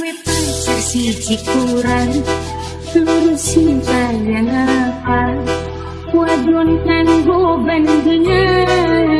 we pacar siji kurang lurusin bayang apa wadon kan go bandingan